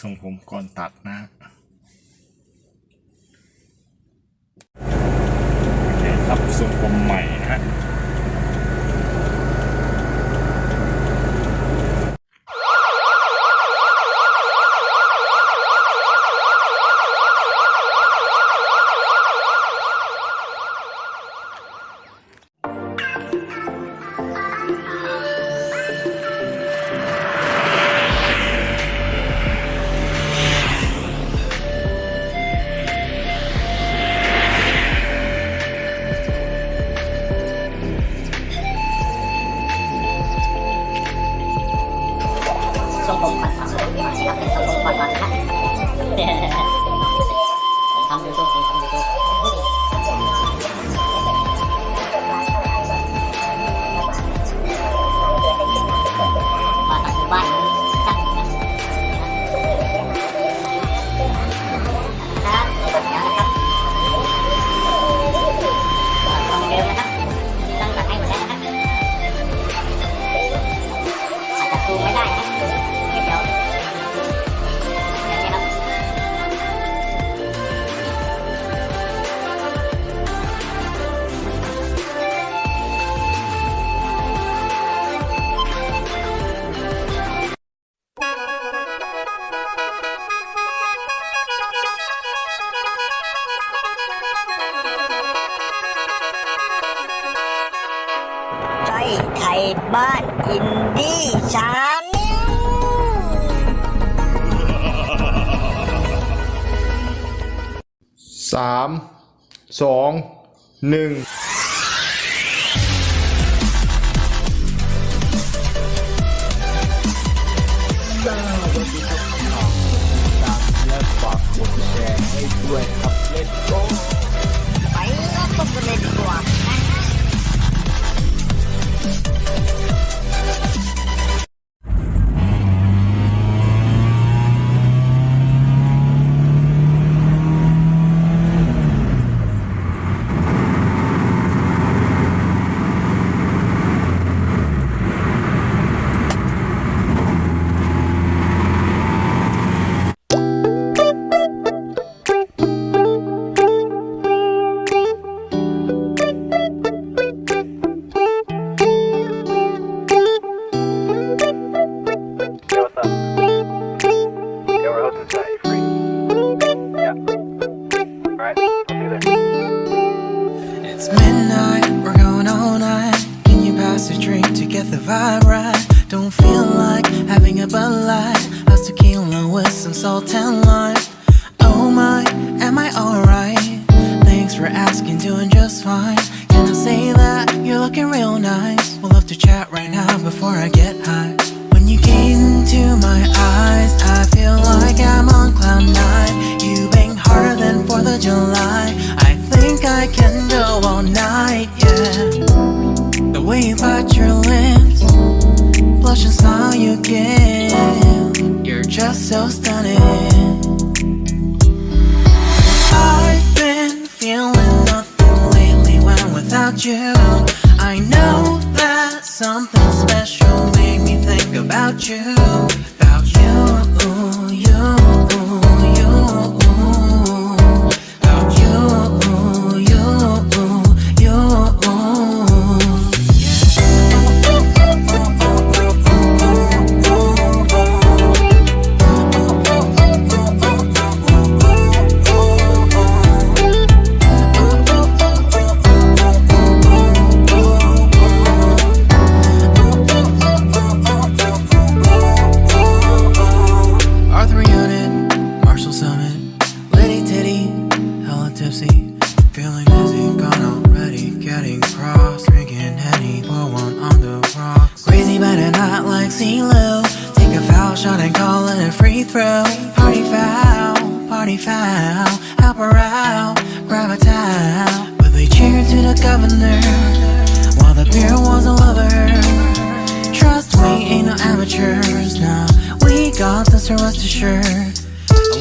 ทรงผมก่อนตัดนะโอเคครับทรงผมใหม่นะฮะ 3 2 1 all night, yeah. The way you bite your lips Blush and smile you give You're just so stunning. I've been feeling nothing lately when without you. I know that something special made me think about you. the governor While the beer was a lover. Trust we ain't no amateurs. Now we got this, rest sure.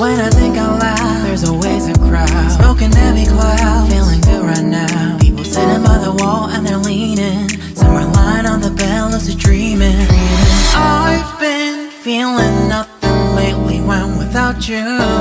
when I think out loud, there's always a crowd. Smoking heavy cloud, feeling good right now. People sitting by the wall and they're leaning. Some are lying on the bed, lucid dreaming. I've been feeling nothing lately when without you.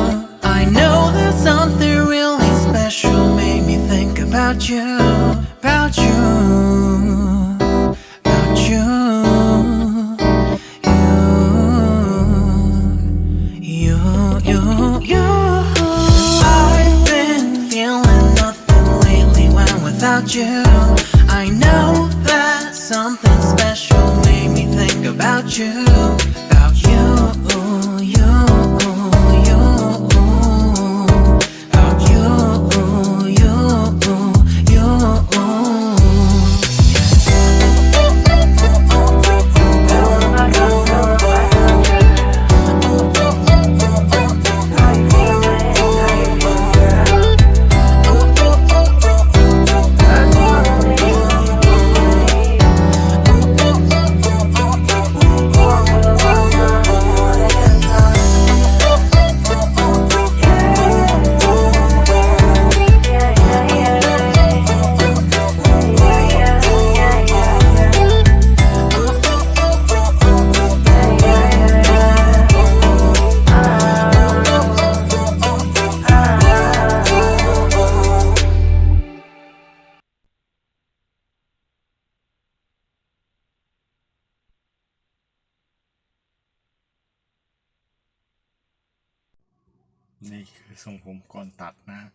You. I know that something special made me think about you, นี่คือทรงผมก่อนตัดนะฮะ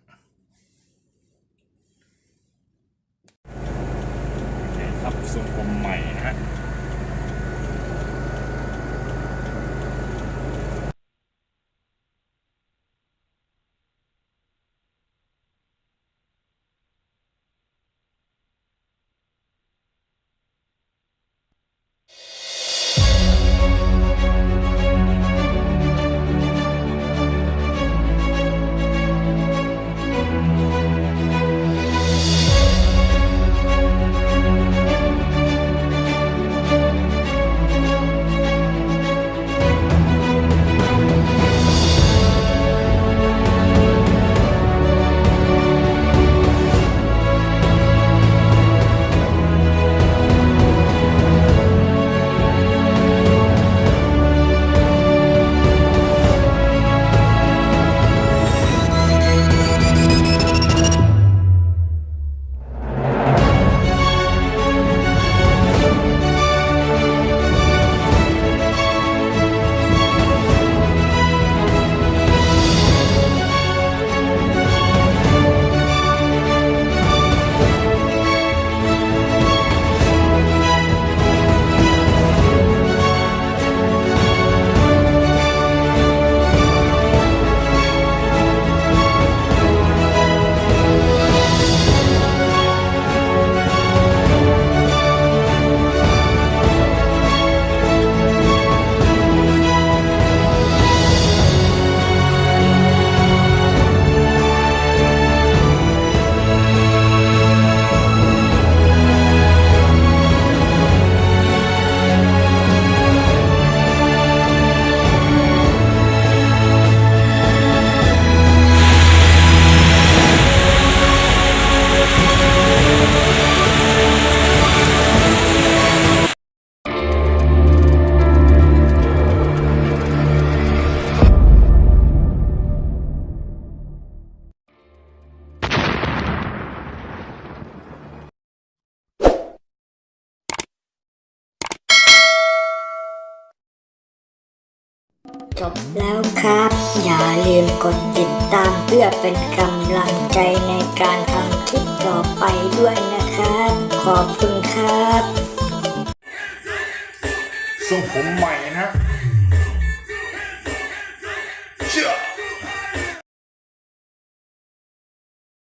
โอเคครับทรงผมใหม่นะฮะ จบแล้วครับ อย่าลืมกดติดตามเพื่อเป็นกำลังใจในการทำคลิปต่อไปด้วยนะครับ ขอบคุณครับทรงผมใหม่นะฮะ